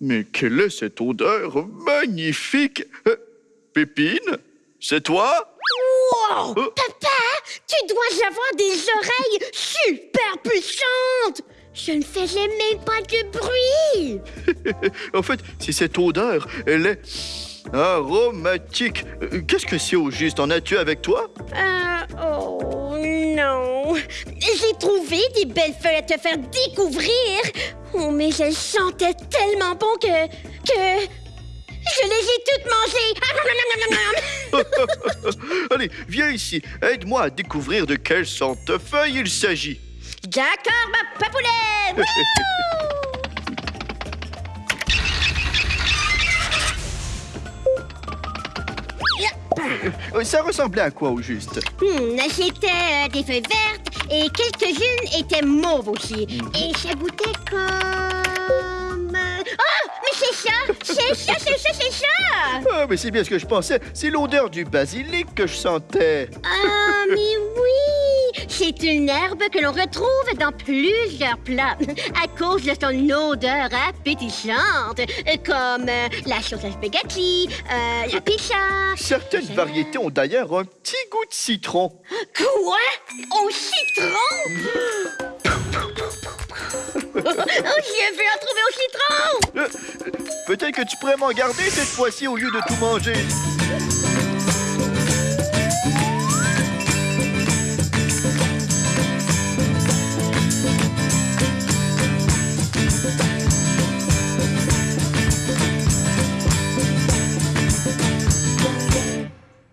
Mais quelle est cette odeur magnifique? Euh, Pépine, c'est toi? Wow! Oh. Papa, tu dois avoir des oreilles super puissantes! Je ne faisais même pas de bruit! En fait, c'est cette odeur, elle est aromatique. Euh, Qu'est-ce que c'est au juste? En as-tu avec toi? Trouvé des belles feuilles à te faire découvrir! Oh, mais elles sentaient tellement bon que. que. Je les ai toutes mangées! Allez, viens ici, aide-moi à découvrir de quelle feuille il s'agit. D'accord, ma papoulette! Euh, Ça ressemblait à quoi au juste? Hmm, C'était euh, des feuilles vertes et quelques-unes étaient mauves aussi. Et ça goûtait comme... euh, Oh! Mais c'est ça! C'est ça, c'est ça, c'est ça! Ah, mais c'est bien ce que je pensais. C'est l'odeur du basilic que je sentais. Ah, mais oui! C'est une herbe que l'on retrouve dans plusieurs plats à cause de son odeur appétissante, comme euh, la sauce à spaghetti, euh, la pizza. Certaines variétés ont d'ailleurs un petit goût de citron. Quoi? Au citron? oh, je veux en trouver au citron! Euh, Peut-être que tu pourrais m'en garder cette fois-ci au lieu de tout manger.